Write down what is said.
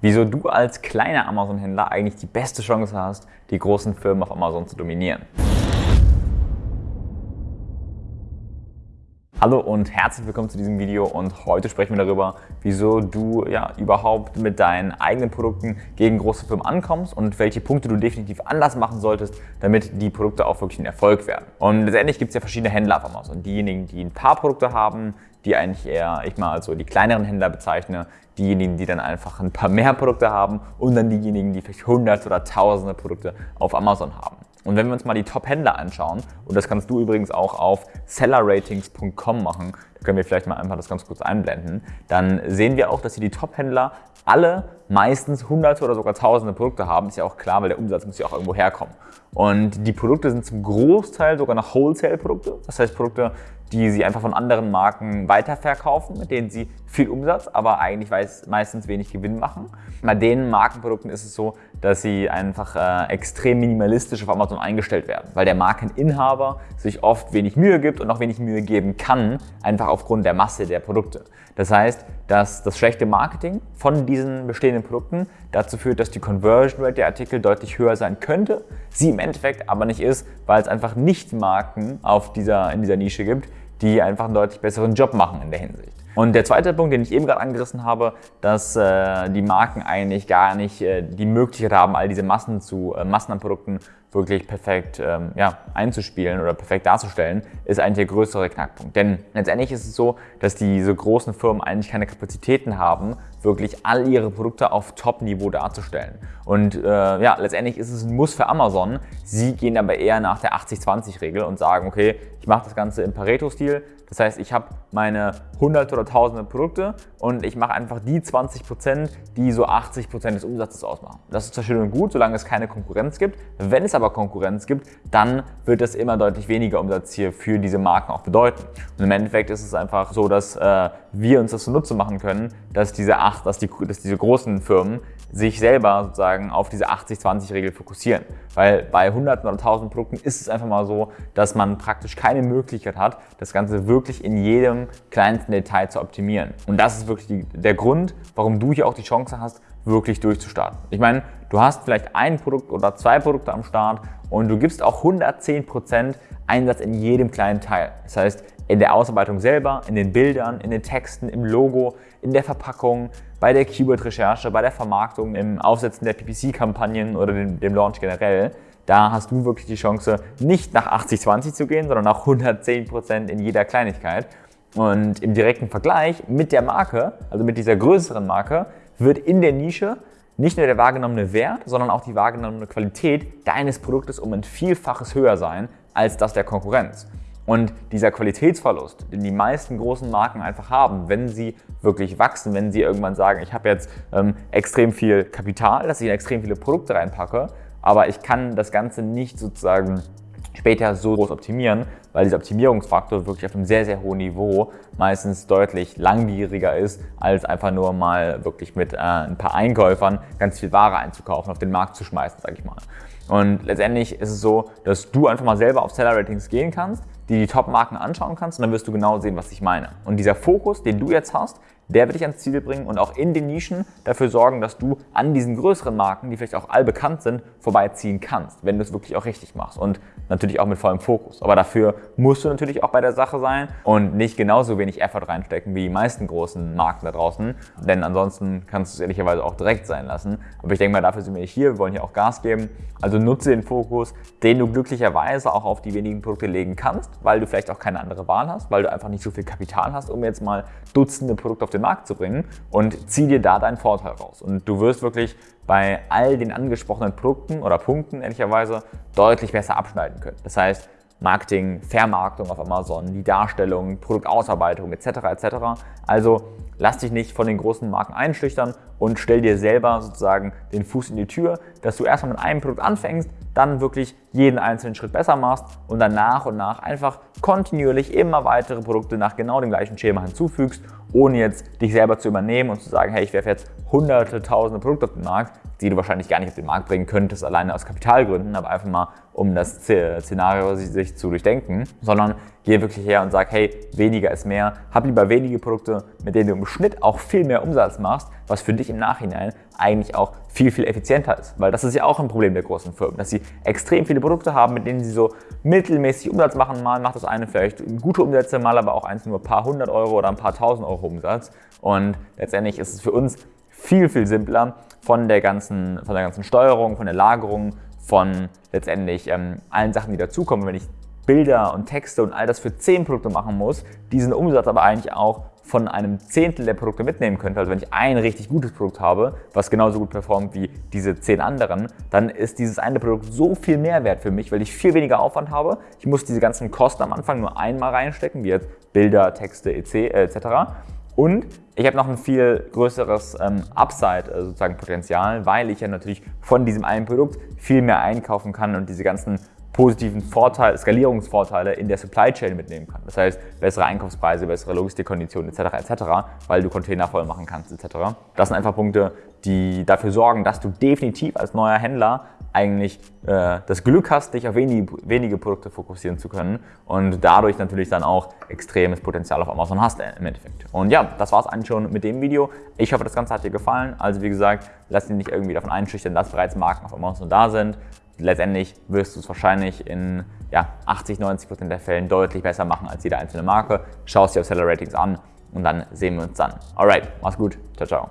wieso du als kleiner Amazon-Händler eigentlich die beste Chance hast, die großen Firmen auf Amazon zu dominieren. Hallo und herzlich willkommen zu diesem Video und heute sprechen wir darüber, wieso du ja überhaupt mit deinen eigenen Produkten gegen große Firmen ankommst und welche Punkte du definitiv anders machen solltest, damit die Produkte auch wirklich ein Erfolg werden. Und letztendlich gibt es ja verschiedene Händler auf Amazon. Diejenigen, die ein paar Produkte haben, die eigentlich eher, ich mal also die kleineren Händler bezeichne, diejenigen, die dann einfach ein paar mehr Produkte haben und dann diejenigen, die vielleicht hunderte oder tausende Produkte auf Amazon haben. Und wenn wir uns mal die Top-Händler anschauen, und das kannst du übrigens auch auf sellerratings.com machen, können wir vielleicht mal einfach das ganz kurz einblenden, dann sehen wir auch, dass hier die Top-Händler alle meistens hunderte oder sogar tausende Produkte haben. Ist ja auch klar, weil der Umsatz muss ja auch irgendwo herkommen. Und die Produkte sind zum Großteil sogar noch Wholesale-Produkte. Das heißt Produkte, die sie einfach von anderen Marken weiterverkaufen, mit denen sie viel Umsatz, aber eigentlich meistens wenig Gewinn machen. Bei den Markenprodukten ist es so, dass sie einfach äh, extrem minimalistisch auf Amazon eingestellt werden, weil der Markeninhaber sich oft wenig Mühe gibt und auch wenig Mühe geben kann, einfach aufgrund der Masse der Produkte. Das heißt, dass das schlechte Marketing von diesen bestehenden Produkten dazu führt, dass die Conversion Rate der Artikel deutlich höher sein könnte, sie im Endeffekt aber nicht ist, weil es einfach nicht Marken auf dieser, in dieser Nische gibt, die einfach einen deutlich besseren Job machen in der Hinsicht. Und der zweite Punkt, den ich eben gerade angerissen habe, dass äh, die Marken eigentlich gar nicht äh, die Möglichkeit haben, all diese Massen zu äh, Massen an Produkten wirklich perfekt ähm, ja, einzuspielen oder perfekt darzustellen, ist eigentlich der größere Knackpunkt. Denn letztendlich ist es so, dass diese großen Firmen eigentlich keine Kapazitäten haben, wirklich all ihre Produkte auf Top-Niveau darzustellen. Und äh, ja, letztendlich ist es ein Muss für Amazon. Sie gehen aber eher nach der 80-20-Regel und sagen, okay, ich mache das Ganze im Pareto-Stil. Das heißt, ich habe meine hunderte oder tausende Produkte und ich mache einfach die 20 Prozent, die so 80 Prozent des Umsatzes ausmachen. Das ist zwar schön und gut, solange es keine Konkurrenz gibt. Wenn es Konkurrenz gibt, dann wird es immer deutlich weniger Umsatz hier für diese Marken auch bedeuten. Und im Endeffekt ist es einfach so, dass äh, wir uns das zunutze machen können, dass diese, acht, dass, die, dass diese großen Firmen sich selber sozusagen auf diese 80-20-Regel fokussieren. Weil bei hunderten oder tausend Produkten ist es einfach mal so, dass man praktisch keine Möglichkeit hat, das Ganze wirklich in jedem kleinsten Detail zu optimieren. Und das ist wirklich die, der Grund, warum du hier auch die Chance hast, wirklich durchzustarten. Ich meine, du hast vielleicht ein Produkt oder zwei Produkte am Start und du gibst auch 110% Einsatz in jedem kleinen Teil. Das heißt, in der Ausarbeitung selber, in den Bildern, in den Texten, im Logo, in der Verpackung, bei der Keyword-Recherche, bei der Vermarktung, im Aufsetzen der PPC-Kampagnen oder dem, dem Launch generell. Da hast du wirklich die Chance, nicht nach 80-20 zu gehen, sondern nach 110% in jeder Kleinigkeit. Und im direkten Vergleich mit der Marke, also mit dieser größeren Marke, wird in der Nische nicht nur der wahrgenommene Wert, sondern auch die wahrgenommene Qualität deines Produktes um ein Vielfaches höher sein als das der Konkurrenz. Und dieser Qualitätsverlust, den die meisten großen Marken einfach haben, wenn sie wirklich wachsen, wenn sie irgendwann sagen, ich habe jetzt ähm, extrem viel Kapital, dass ich in extrem viele Produkte reinpacke, aber ich kann das Ganze nicht sozusagen später so groß optimieren, weil dieser Optimierungsfaktor wirklich auf einem sehr, sehr hohen Niveau meistens deutlich langwieriger ist, als einfach nur mal wirklich mit äh, ein paar Einkäufern ganz viel Ware einzukaufen, auf den Markt zu schmeißen, sage ich mal. Und letztendlich ist es so, dass du einfach mal selber auf Seller Ratings gehen kannst, die die Top-Marken anschauen kannst und dann wirst du genau sehen, was ich meine. Und dieser Fokus, den du jetzt hast, der wird dich ans Ziel bringen und auch in den Nischen dafür sorgen, dass du an diesen größeren Marken, die vielleicht auch allbekannt sind, vorbeiziehen kannst, wenn du es wirklich auch richtig machst und natürlich auch mit vollem Fokus. Aber dafür musst du natürlich auch bei der Sache sein und nicht genauso wenig Effort reinstecken wie die meisten großen Marken da draußen, denn ansonsten kannst du es ehrlicherweise auch direkt sein lassen. Aber ich denke mal, dafür sind wir hier, wir wollen hier auch Gas geben. Also nutze den Fokus, den du glücklicherweise auch auf die wenigen Produkte legen kannst, weil du vielleicht auch keine andere Wahl hast, weil du einfach nicht so viel Kapital hast, um jetzt mal Dutzende Produkte auf den Markt zu bringen und zieh dir da deinen Vorteil raus. Und du wirst wirklich bei all den angesprochenen Produkten oder Punkten ehrlicherweise deutlich besser abschneiden können. Das heißt, Marketing, Vermarktung auf Amazon, die Darstellung, Produktausarbeitung etc. etc. Also lass dich nicht von den großen Marken einschüchtern und stell dir selber sozusagen den Fuß in die Tür, dass du erstmal mit einem Produkt anfängst, dann wirklich jeden einzelnen Schritt besser machst und dann nach und nach einfach kontinuierlich immer weitere Produkte nach genau dem gleichen Schema hinzufügst, ohne jetzt dich selber zu übernehmen und zu sagen, hey, ich werfe jetzt hunderte, tausende Produkte auf den Markt, die du wahrscheinlich gar nicht auf den Markt bringen könntest, alleine aus Kapitalgründen, aber einfach mal, um das Szenario sich zu durchdenken, sondern geh wirklich her und sag, hey, weniger ist mehr, hab lieber wenige Produkte, mit denen du Schnitt auch viel mehr Umsatz machst, was für dich im Nachhinein eigentlich auch viel, viel effizienter ist. Weil das ist ja auch ein Problem der großen Firmen, dass sie extrem viele Produkte haben, mit denen sie so mittelmäßig Umsatz machen. Mal macht das eine vielleicht gute Umsätze, mal aber auch eins nur ein paar hundert Euro oder ein paar tausend Euro Umsatz. Und letztendlich ist es für uns viel, viel simpler von der ganzen, von der ganzen Steuerung, von der Lagerung, von letztendlich ähm, allen Sachen, die dazukommen. Wenn ich Bilder und Texte und all das für 10 Produkte machen muss, diesen Umsatz aber eigentlich auch von einem Zehntel der Produkte mitnehmen könnte, also wenn ich ein richtig gutes Produkt habe, was genauso gut performt wie diese zehn anderen, dann ist dieses eine Produkt so viel mehr wert für mich, weil ich viel weniger Aufwand habe. Ich muss diese ganzen Kosten am Anfang nur einmal reinstecken, wie jetzt Bilder, Texte etc. und ich habe noch ein viel größeres ähm, Upside, äh, sozusagen Potenzial, weil ich ja natürlich von diesem einen Produkt viel mehr einkaufen kann und diese ganzen positiven Vorteile, Skalierungsvorteile in der Supply Chain mitnehmen kann. Das heißt, bessere Einkaufspreise, bessere Logistikkonditionen etc. etc., weil du Container voll machen kannst etc. Das sind einfach Punkte, die dafür sorgen, dass du definitiv als neuer Händler eigentlich äh, das Glück hast, dich auf wenige, wenige Produkte fokussieren zu können und dadurch natürlich dann auch extremes Potenzial auf Amazon hast im Endeffekt. Und ja, das war es eigentlich schon mit dem Video. Ich hoffe, das Ganze hat dir gefallen. Also wie gesagt, lass dich nicht irgendwie davon einschüchtern, dass bereits Marken auf Amazon da sind letztendlich wirst du es wahrscheinlich in ja, 80, 90 Prozent der Fällen deutlich besser machen als jede einzelne Marke. Schau es dir auf Seller Ratings an und dann sehen wir uns dann. Alright, mach's gut. Ciao, ciao.